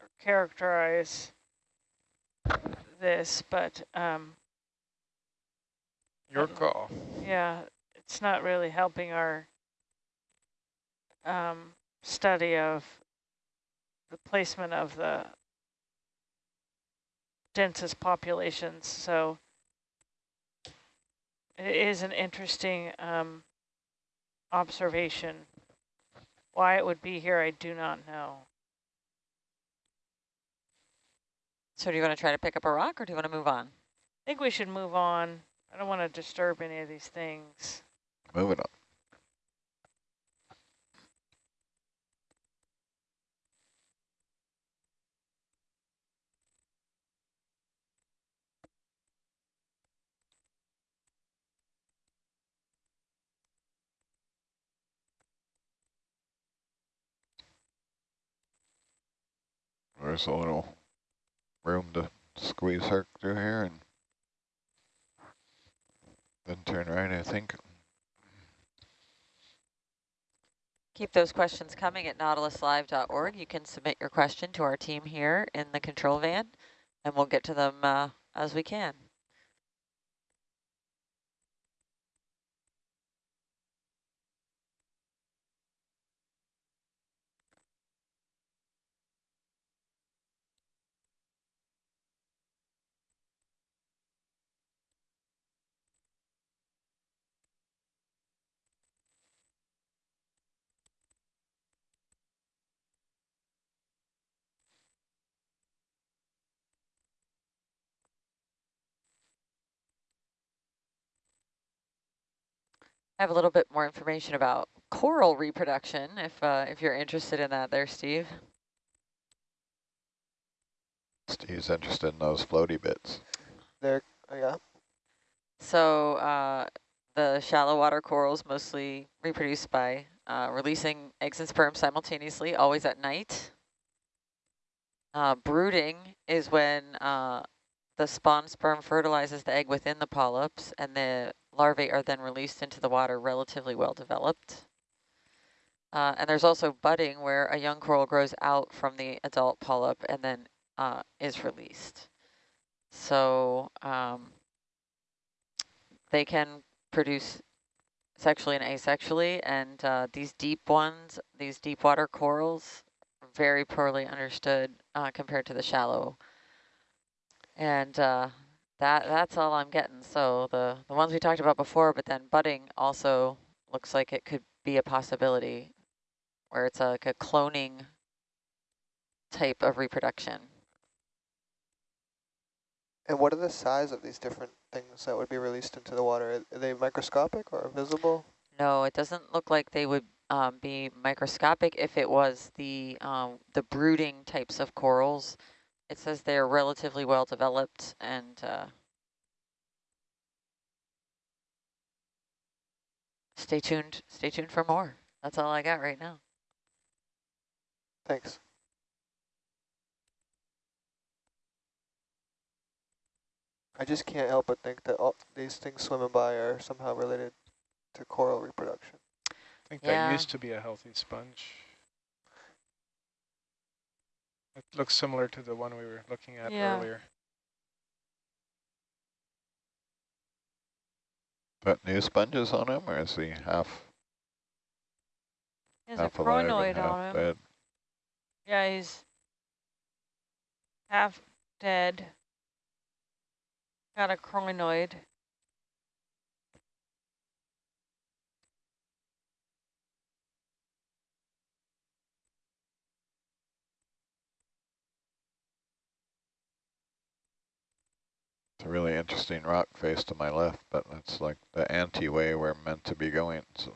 S7: or characterize this, but um,
S1: Your call.
S7: yeah, it's not really helping our um, study of the placement of the densest populations. So it is an interesting um, observation. Why it would be here, I do not know.
S5: So do you want to try to pick up a rock or do you want to move on?
S7: I think we should move on. I don't want to disturb any of these things.
S3: Moving on. There's a little room to squeeze her through here and then turn right, I think.
S5: Keep those questions coming at nautiluslive.org. You can submit your question to our team here in the control van, and we'll get to them uh, as we can. Have a little bit more information about coral reproduction, if uh, if you're interested in that there, Steve.
S3: Steve's interested in those floaty bits.
S2: There, oh, yeah.
S5: So uh, the shallow water corals mostly reproduce by uh, releasing eggs and sperm simultaneously, always at night. Uh, brooding is when uh, the spawn sperm fertilizes the egg within the polyps and the larvae are then released into the water relatively well developed. Uh, and there's also budding where a young coral grows out from the adult polyp and then uh, is released. So um, they can produce sexually and asexually, and uh, these deep ones, these deep water corals, very poorly understood uh, compared to the shallow. And uh, that that's all I'm getting. So the, the ones we talked about before, but then budding also looks like it could be a possibility where it's like a cloning type of reproduction.
S2: And what are the size of these different things that would be released into the water? Are they microscopic or visible?
S5: No, it doesn't look like they would um, be microscopic if it was the um, the brooding types of corals. It says they're relatively well developed and uh, stay tuned. Stay tuned for more. That's all I got right now.
S2: Thanks. I just can't help but think that all these things swimming by are somehow related to coral reproduction.
S1: I think
S5: Yeah.
S1: that used to be a healthy sponge. It looks similar to the one we were looking at
S7: Yeah.
S1: earlier.
S3: But new sponges on him, or is he half,
S7: He has a
S3: half alive and half
S7: on him.
S3: dead?
S7: Yeah, he's half dead. Got a crinoid.
S3: It's a really interesting rock face to my left, but that's like the anti-way we're meant to be going. So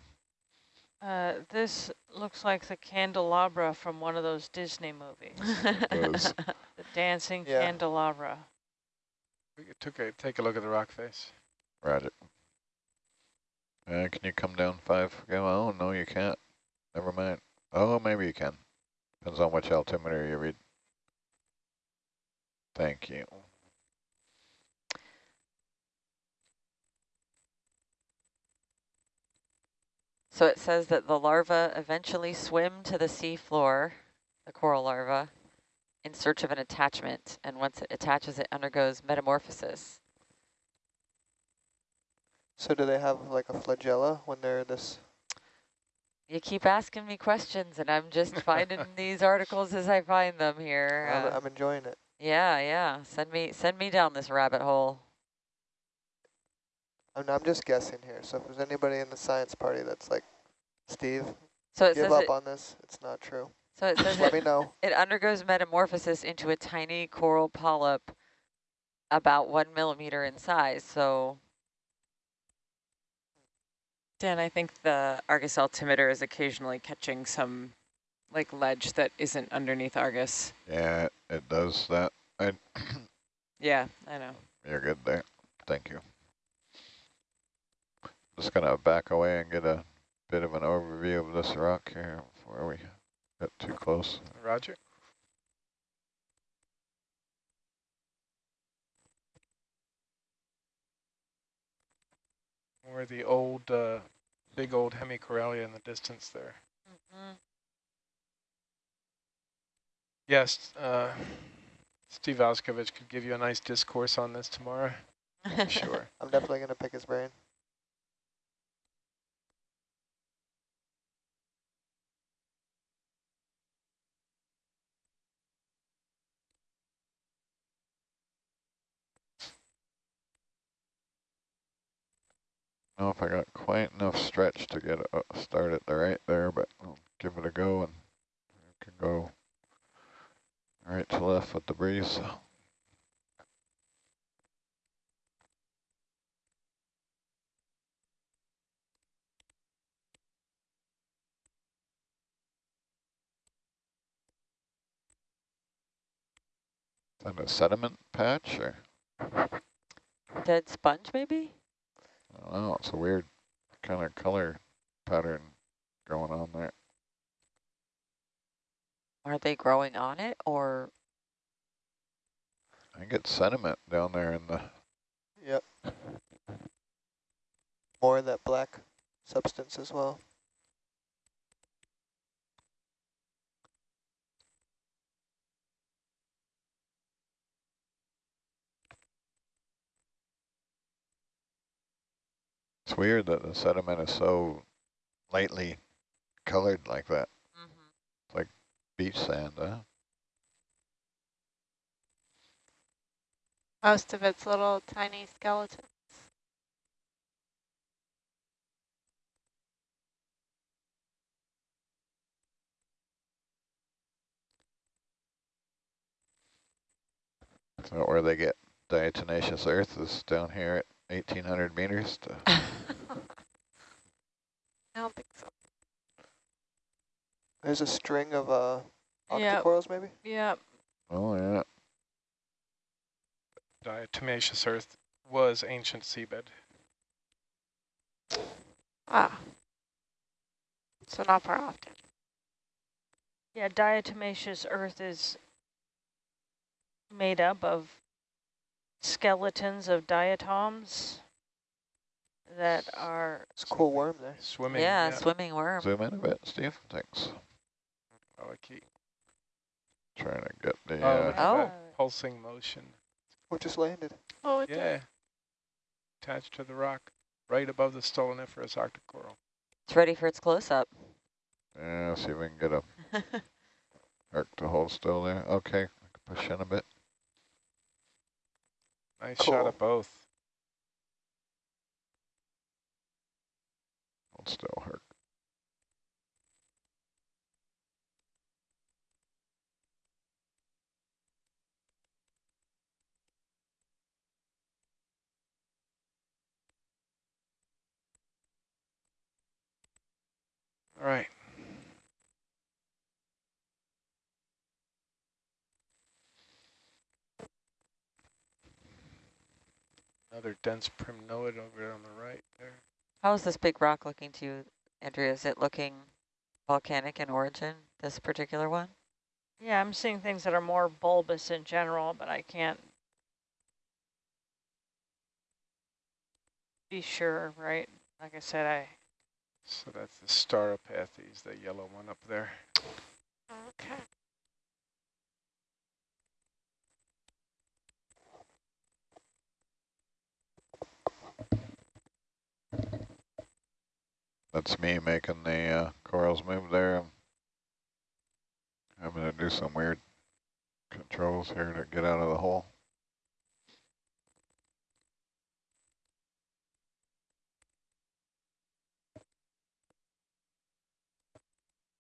S7: Uh, this looks like the candelabra from one of those Disney movies. the dancing
S2: Yeah.
S7: candelabra.
S1: We could took a, take a look at the rock face.
S3: Roger. Uh, can you come down five? Go. Oh, no, you can't. Never mind. Oh, maybe you can. Depends on which altimeter you read. Thank you.
S5: So it says that the larvae eventually swim to the sea floor, the coral larva, in search of an attachment. And once it attaches, it undergoes metamorphosis.
S2: So do they have like a flagella when they're this?
S5: You keep asking me questions, and I'm just finding these articles as I find them here.
S2: I'm,
S5: Uh,
S2: I'm enjoying it.
S5: yeah, yeah. Send me, send me down this rabbit hole.
S2: Oh, I'm, I'm just guessing here. So if there's anybody in the science party that's like, Steve,
S5: So it
S2: give
S5: says
S2: up
S5: it,
S2: on this. It's not true.
S5: so it says
S2: Let
S5: it,
S2: me know.
S5: it undergoes metamorphosis into a tiny coral polyp about one millimeter in size. So
S4: Dan, I think the Argus altimeter is occasionally catching some like ledge that isn't underneath Argus.
S3: Yeah, it does that. I,
S4: Yeah, I know.
S3: you're good there. Thank you. Just gonna back away and get a bit of an overview of this rock here before we get too close.
S1: Roger. Or the old, uh, big old Hemicorallium in the distance there. Yes, uh, Steve Auscavitch could give you a nice discourse on this tomorrow. Sure.
S2: I'm definitely going to pick his brain.
S3: Know if I got quite enough stretch to get uh, start it right there, but I'll give it a go and you can go right to left with the breeze. Is that a sediment patch or?
S5: dead sponge, maybe?
S3: I don't know, it's a weird kind of color pattern going on there.
S5: Are they growing on it or?
S3: I think it's sediment down there in the,
S2: Yep. More of that black substance as well.
S3: It's weird that the sediment is so lightly colored like that, It's like beach sand, huh?
S8: Most of it's little tiny skeletons.
S3: That where they get diatomaceous earth is down here at 1800 meters to
S8: I don't think so.
S2: There's a string of uh,
S7: Yep.
S2: octocorals maybe?
S7: Yep.
S3: Oh yeah,
S1: Diatomaceous earth was ancient seabed.
S8: Ah. So not far off.
S7: Yeah, diatomaceous earth is made up of skeletons of diatoms that are
S2: It's a cool worm there.
S1: Swimming.
S5: yeah,
S1: yeah.
S5: swimming worm.
S3: zoom in a bit, Steve. Thanks.
S1: Oh, I keep-
S3: Trying to get the.
S1: Oh,
S3: Uh,
S5: Oh.
S1: pulsing motion.
S2: What just landed?
S8: Oh, it's
S1: Yeah. Attached to the rock, right above the stoloniferous octocoral.
S5: It's ready for its close-up.
S3: yeah, see if we can get a arc to hold still there. Okay, I can push in a bit.
S1: Nice shot
S2: Cool.
S1: at both.
S3: still. hurt.
S1: All right. Another dense primnoid over on the right there.
S5: How is this big rock looking to you, Andrea? Is it looking volcanic in origin, this particular one?
S7: Yeah, I'm seeing things that are more bulbous in general, but I can't be sure, right? Like I said, I
S1: So that's the Stauropathes, the yellow one up there.
S8: Okay.
S3: That's me making the uh, corals move there. I'm going to do some weird controls here to get out of the hole.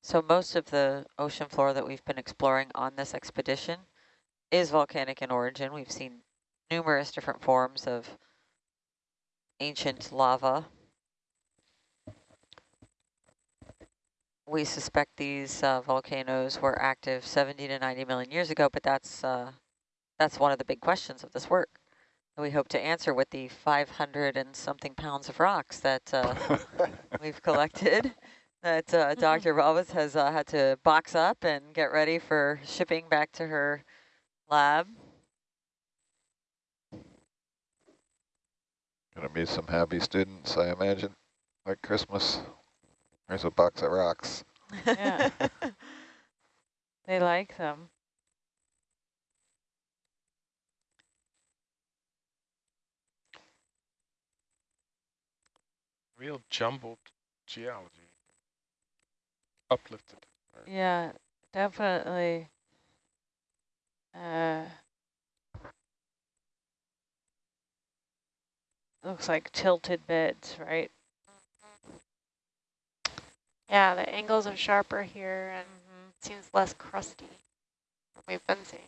S5: So most of the ocean floor that we've been exploring on this expedition is volcanic in origin. We've seen numerous different forms of ancient lava. We suspect these uh, volcanoes were active 70 to 90 million years ago, but that's uh, that's one of the big questions of this work. We hope to answer with the 500 and something pounds of rocks that uh, we've collected that uh, Dr. Roberts has uh, had to box up and get ready for shipping back to her lab.
S3: Gonna be some happy students, I imagine, like Christmas. There's a box of rocks.
S7: Yeah. they like them.
S1: Real jumbled geology. Uplifted.
S7: Yeah, definitely. Uh, looks like tilted beds, right?
S8: Yeah, the angles are sharper here and
S7: Mm-hmm.
S8: seems less crusty we've been seeing.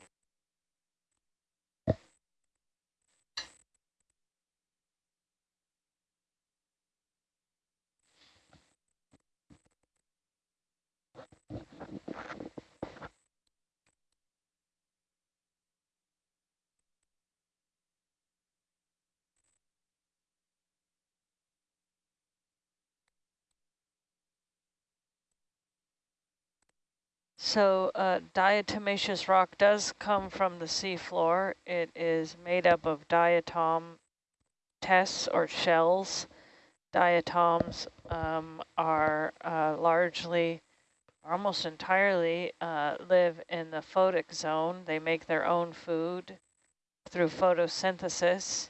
S7: So uh, diatomaceous rock does come from the seafloor. It is made up of diatom tests or shells. Diatoms um, are uh, largely, almost entirely, uh, live in the photic zone. They make their own food through photosynthesis.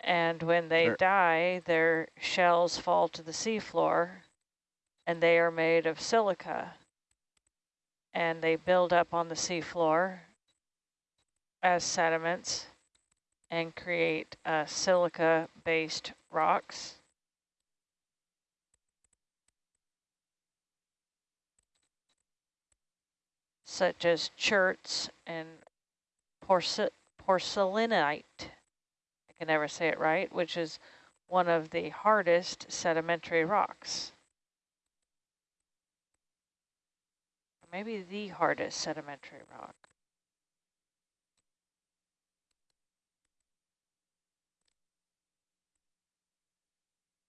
S7: And when they
S3: Sure.
S7: die, their shells fall to the seafloor and they are made of silica and they build up on the seafloor as sediments and create uh, silica-based rocks. such as cherts and porce porcelainite. I can never say it right, which is one of the hardest sedimentary rocks. Maybe the hardest sedimentary rock.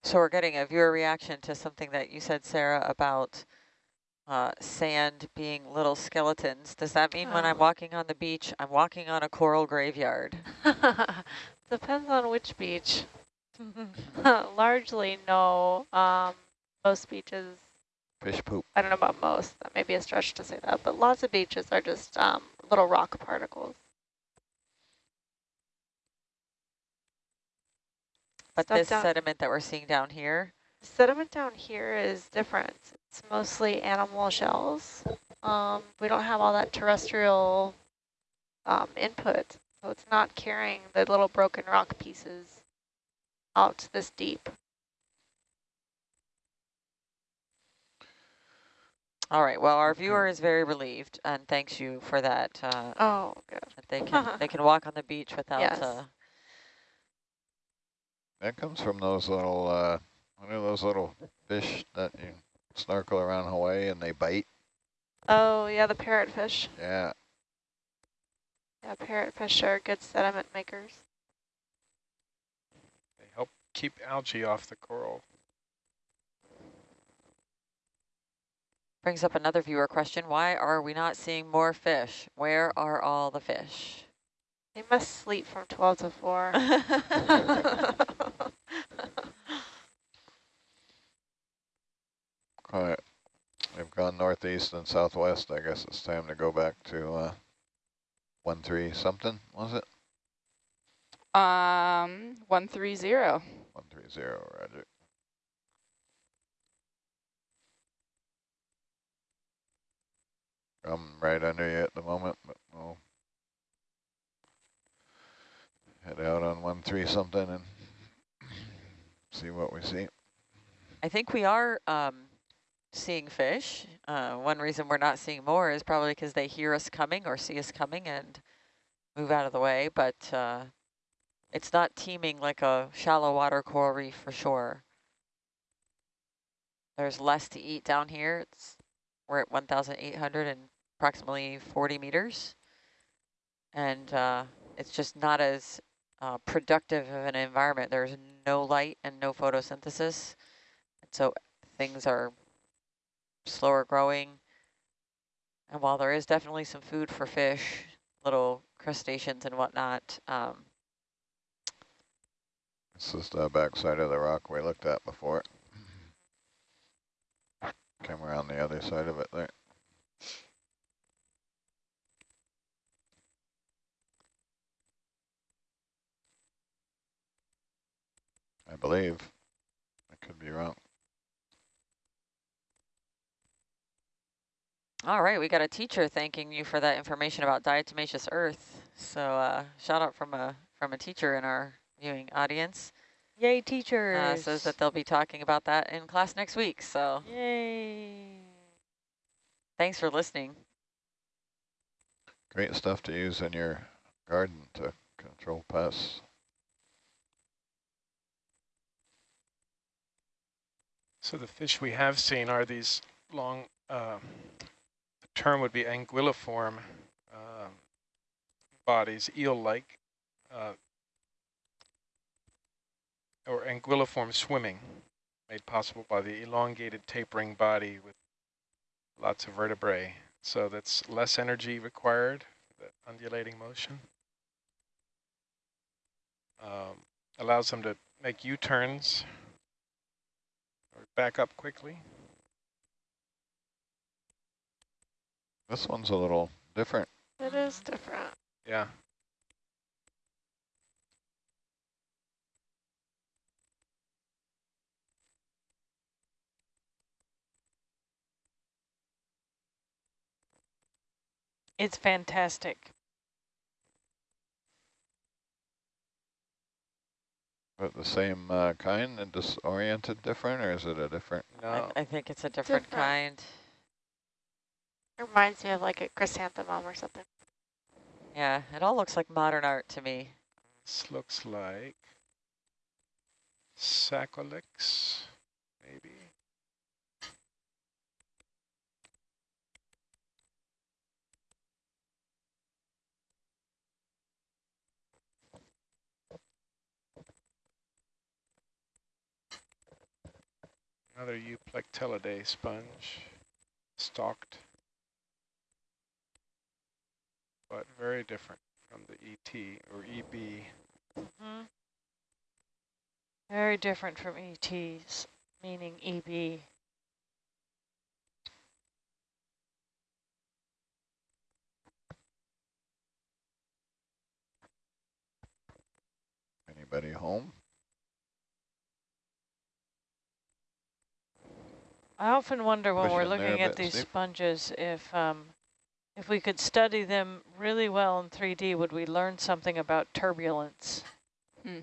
S5: So we're getting a viewer reaction to something that you said, Sarah, about uh, sand being little skeletons. Does that mean when I'm
S8: Oh.
S5: walking on the beach, I'm walking on a coral graveyard?
S8: Depends on which beach. Largely, no. Um, most beaches,
S3: Fish poop.
S8: I don't know about most, that may be a stretch to say that, but lots of beaches are just um, little rock particles.
S5: But
S8: Stuff
S5: this
S8: down-
S5: sediment that we're seeing down here,
S8: Sediment down here is different. It's mostly animal shells. Um, we don't have all that terrestrial um, input, so it's not carrying the little broken rock pieces out this deep.
S5: All right, well, our
S3: Okay.
S5: viewer is very relieved and thanks you for that, uh,
S8: Oh, good.
S5: that they can, they can walk on the beach without,
S8: Yes.
S5: uh,
S3: That comes from those little, uh, what are those little fish that you snorkel around Hawaii and they bite?
S8: Oh, yeah, the parrotfish.
S3: Yeah.
S8: Yeah, parrotfish are good sediment makers.
S1: They help keep algae off the coral.
S5: Brings up another viewer question. Why are we not seeing more fish? Where are all the fish?
S8: They must sleep from 12 to 4.
S3: all right. We've gone northeast and southwest. I guess it's time to go back to uh, one three something, was it?
S6: Um, 130.
S3: One three zero, roger. I'm right under you at the moment, but we'll head out on one three something and see what we see.
S5: I think we are um, seeing fish. Uh, one reason we're not seeing more is probably because they hear us coming or see us coming and move out of the way, but uh, it's not teeming like a shallow water coral reef for sure. There's less to eat down here. It's We're at 1,800 and approximately 40 meters. And uh, it's just not as uh, productive of an environment. There's no light and no photosynthesis. And so things are slower growing. And while there is definitely some food for fish, little crustaceans and whatnot, um,
S3: This is the backside of the rock we looked at before. Came around the other side of it there. I believe. I could be wrong.
S5: All right, we got a teacher thanking you for that information about diatomaceous earth. So uh, shout out from a from a teacher in our viewing audience.
S7: Yay,
S5: Uh,
S7: teachers.
S5: says that they'll be talking about that in class next week. So
S7: Yay.
S5: thanks for listening.
S3: Great stuff to use in your garden to control pests.
S1: So the fish we have seen are these long, uh, the term would be anguilliform um, bodies, eel-like, uh, or anguilliform swimming, made possible by the elongated tapering body with lots of vertebrae. So that's less energy required, that undulating motion. Um, allows them to make U-turns back up quickly.
S3: This one's a little different.
S8: It is different.
S1: Yeah.
S7: It's fantastic.
S3: But the same uh, kind and just oriented different, or is it a different?
S1: No.
S5: I, I think it's a different,
S8: Different.
S5: kind.
S8: It reminds me of like a chrysanthemum or something.
S5: Yeah, it all looks like modern art to me.
S1: This looks like Saccocalyx, maybe. Another Euplectellidae sponge, stalked, but very different from the ET or EB.
S7: hmm Very different from ETs, meaning E EB.
S3: Anybody home?
S7: I often wonder when we're
S3: Push in there a
S7: looking at these
S3: Steve.
S7: sponges if um, if we could study them really well in 3D, would we learn something about turbulence?
S6: Hmm.